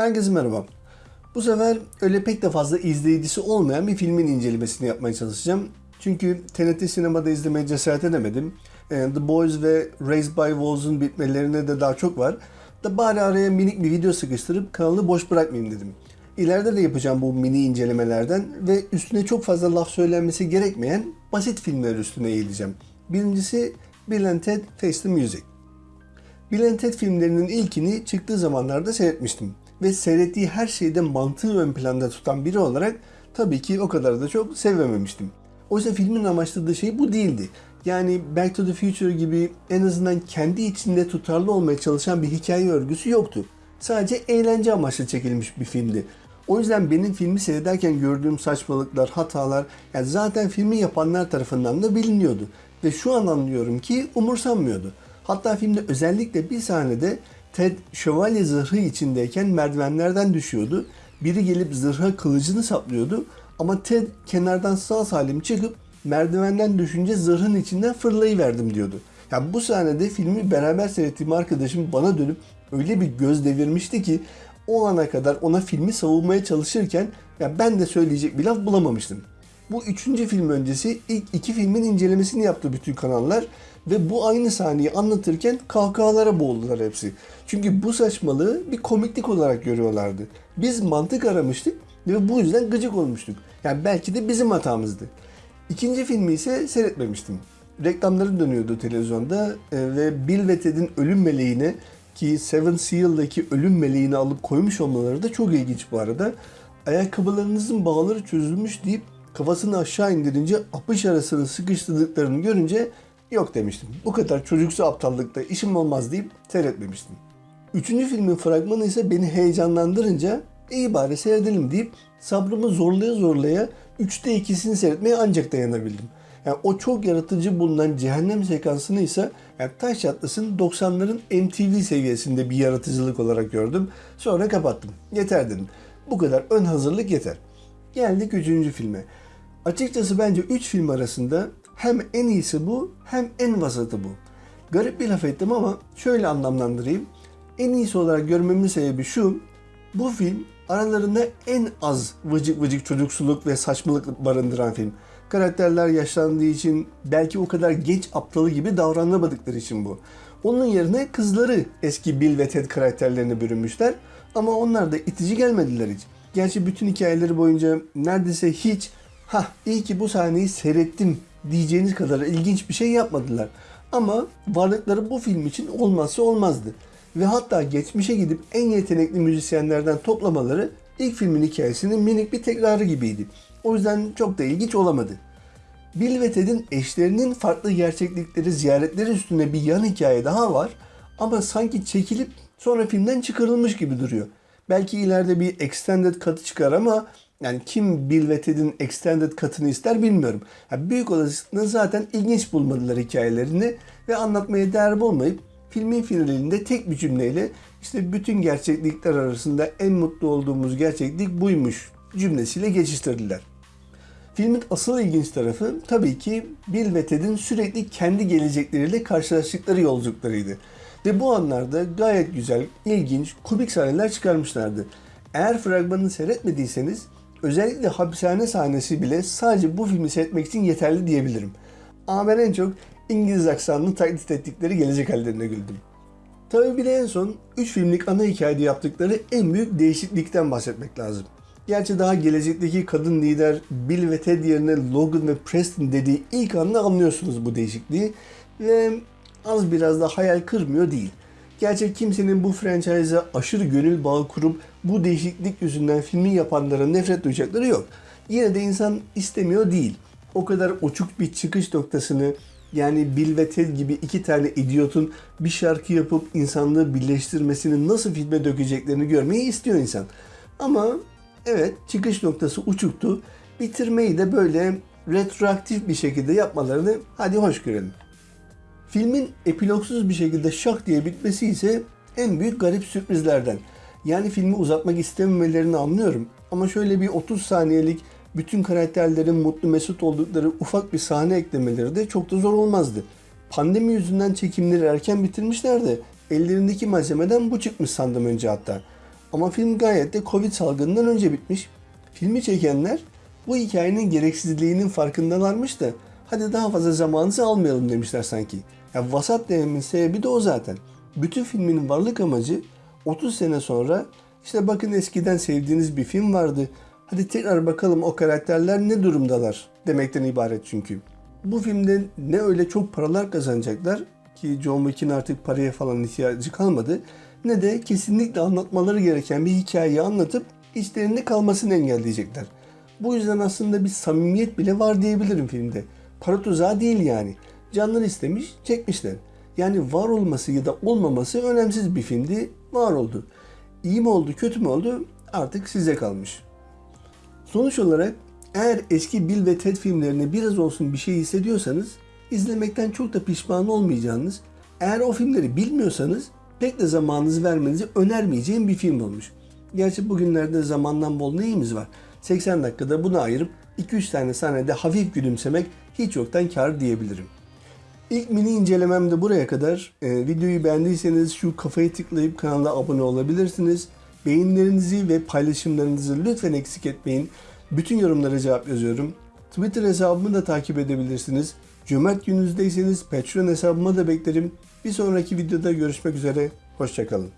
Herkese merhaba. Bu sefer öyle pek de fazla izleyicisi olmayan bir filmin incelemesini yapmaya çalışacağım. Çünkü TNT sinemada izlemeye cesaret edemedim. Ee, The Boys ve Raised by Wolves'un bitmelerine de daha çok var. Da bari araya minik bir video sıkıştırıp kanalı boş bırakmayayım dedim. İleride de yapacağım bu mini incelemelerden ve üstüne çok fazla laf söylenmesi gerekmeyen basit filmler üstüne eğileceğim. Birincisi Bill and Ted Face the Music. Bill and Ted filmlerinin ilkini çıktığı zamanlarda seyretmiştim. Ve seyrettiği her şeyde mantığı ön planda tutan biri olarak tabii ki o kadar da çok sevmemiştim. Oysa filmin amaçladığı şey bu değildi. Yani Back to the Future gibi en azından kendi içinde tutarlı olmaya çalışan bir hikaye örgüsü yoktu. Sadece eğlence amaçlı çekilmiş bir filmdi. O yüzden benim filmi seyrederken gördüğüm saçmalıklar, hatalar yani zaten filmi yapanlar tarafından da biliniyordu. Ve şu an anlıyorum ki umursanmıyordu. Hatta filmde özellikle bir sahnede Ted şövalye zırhı içindeyken merdivenlerden düşüyordu. Biri gelip zırha kılıcını saplıyordu ama Ted kenardan sağ salim çıkıp merdivenden düşünce zırhın içinden fırlayıverdim diyordu. Ya bu sahnede filmi beraber seyrettiğim arkadaşım bana dönüp öyle bir göz devirmişti ki o ana kadar ona filmi savunmaya çalışırken ya ben de söyleyecek bir laf bulamamıştım. Bu üçüncü film öncesi ilk iki filmin incelemesini yaptı bütün kanallar ve bu aynı sahneyi anlatırken kahkahalara boğuldular hepsi. Çünkü bu saçmalığı bir komiklik olarak görüyorlardı. Biz mantık aramıştık ve bu yüzden gıcık olmuştuk. Yani belki de bizim hatamızdı. İkinci filmi ise seyretmemiştim. Reklamları dönüyordu televizyonda e, ve Bill ve Ted'in ölüm meleğine ki Seven Seal'daki ölüm meleğini alıp koymuş olmaları da çok ilginç bu arada. Ayakkabılarınızın bağları çözülmüş deyip kafasını aşağı indirince apış arasını sıkıştırdıklarını görünce yok demiştim. Bu kadar çocuksu aptallıkta işim olmaz deyip seyretmemiştim. Üçüncü filmin fragmanı ise beni heyecanlandırınca iyi bari seyredelim deyip sabrımı zorlaya zorlaya 3'te 2'sini seyretmeye ancak dayanabildim. Yani o çok yaratıcı bulunan cehennem sekansını ise yani taş atlasın 90'ların MTV seviyesinde bir yaratıcılık olarak gördüm. Sonra kapattım. Yeter dedim. Bu kadar ön hazırlık yeter. Geldik üçüncü filme. Açıkçası bence 3 film arasında hem en iyisi bu hem en vasatı bu. Garip bir laf ettim ama şöyle anlamlandırayım. En iyisi olarak görmemin sebebi şu. Bu film aralarında en az vıcık vıcık çocuksuluk ve saçmalık barındıran film. Karakterler yaşlandığı için belki o kadar genç aptalı gibi davranamadıkları için bu. Onun yerine kızları eski Bill ve Ted karakterlerine bürünmüşler ama onlar da itici gelmediler hiç. Gerçi bütün hikayeleri boyunca neredeyse hiç ha iyi ki bu sahneyi seyrettim diyeceğiniz kadar ilginç bir şey yapmadılar. Ama varlıkları bu film için olmazsa olmazdı. Ve hatta geçmişe gidip en yetenekli müzisyenlerden toplamaları ilk filmin hikayesinin minik bir tekrarı gibiydi. O yüzden çok da ilginç olamadı. Bill ve Ted'in eşlerinin farklı gerçeklikleri, ziyaretleri üstüne bir yan hikaye daha var. Ama sanki çekilip sonra filmden çıkarılmış gibi duruyor. Belki ileride bir extended katı çıkar ama yani kim Bill ve Ted'in extended katını ister bilmiyorum. Yani büyük olasılıkla zaten ilginç bulmadılar hikayelerini ve anlatmaya değer bulmayıp filmin finalinde tek bir cümleyle işte bütün gerçeklikler arasında en mutlu olduğumuz gerçeklik buymuş cümlesiyle geçiştirdiler. Filmin asıl ilginç tarafı tabii ki Bill ve Ted'in sürekli kendi gelecekleriyle karşılaştıkları yolculuklarıydı. Ve bu anlarda gayet güzel, ilginç, komik sahneler çıkarmışlardı. Eğer fragmanını seyretmediyseniz özellikle hapishane sahnesi bile sadece bu filmi seyretmek için yeterli diyebilirim. Ama ben en çok İngiliz aksanını taklit ettikleri gelecek hallerine güldüm. Tabii bir de en son 3 filmlik ana hikayede yaptıkları en büyük değişiklikten bahsetmek lazım. Gerçi daha gelecekteki kadın lider Bill ve Ted yerine Logan ve Preston dediği ilk anda anlıyorsunuz bu değişikliği ve az biraz da hayal kırmıyor değil. Gerçi kimsenin bu franchise'a aşırı gönül bağı kurup bu değişiklik yüzünden filmi yapanlara nefret duyacakları yok. Yine de insan istemiyor değil. O kadar uçuk bir çıkış noktasını yani Bill ve Ted gibi iki tane idiotun bir şarkı yapıp insanlığı birleştirmesini nasıl filme dökeceklerini görmeyi istiyor insan. Ama evet çıkış noktası uçuktu. Bitirmeyi de böyle retroaktif bir şekilde yapmalarını hadi hoş görelim. Filmin epilogsuz bir şekilde şak diye bitmesi ise en büyük garip sürprizlerden. Yani filmi uzatmak istememelerini anlıyorum. Ama şöyle bir 30 saniyelik bütün karakterlerin mutlu mesut oldukları ufak bir sahne eklemeleri de çok da zor olmazdı. Pandemi yüzünden çekimleri erken bitirmişler de ellerindeki malzemeden bu çıkmış sandım önce hatta. Ama film gayet de Covid salgınından önce bitmiş. Filmi çekenler bu hikayenin gereksizliğinin farkındalarmış da hadi daha fazla zamanınızı almayalım demişler sanki. Ya vasat dememin sebebi de o zaten. Bütün filmin varlık amacı 30 sene sonra işte bakın eskiden sevdiğiniz bir film vardı. Hadi tekrar bakalım o karakterler ne durumdalar demekten ibaret çünkü. Bu filmde ne öyle çok paralar kazanacaklar ki John Wick'in artık paraya falan ihtiyacı kalmadı ne de kesinlikle anlatmaları gereken bir hikayeyi anlatıp içlerinde kalmasını engelleyecekler. Bu yüzden aslında bir samimiyet bile var diyebilirim filmde. Para tuzağı değil yani. Canları istemiş, çekmişler. Yani var olması ya da olmaması önemsiz bir filmdi, var oldu. İyi mi oldu, kötü mü oldu artık size kalmış. Sonuç olarak eğer eski Bill ve Ted filmlerine biraz olsun bir şey hissediyorsanız izlemekten çok da pişman olmayacağınız, eğer o filmleri bilmiyorsanız pek de zamanınızı vermenizi önermeyeceğim bir film olmuş. Gerçi bugünlerde zamandan bol neyimiz var? 80 dakikada bunu ayırıp 2-3 tane sahnede hafif gülümsemek hiç yoktan kar diyebilirim. İlk mini incelemem de buraya kadar. Ee, videoyu beğendiyseniz şu kafayı tıklayıp kanala abone olabilirsiniz. Beğenilerinizi ve paylaşımlarınızı lütfen eksik etmeyin. Bütün yorumlara cevap yazıyorum. Twitter hesabımı da takip edebilirsiniz. Cömert gününüzdeyseniz Patreon hesabıma da beklerim. Bir sonraki videoda görüşmek üzere. Hoşçakalın.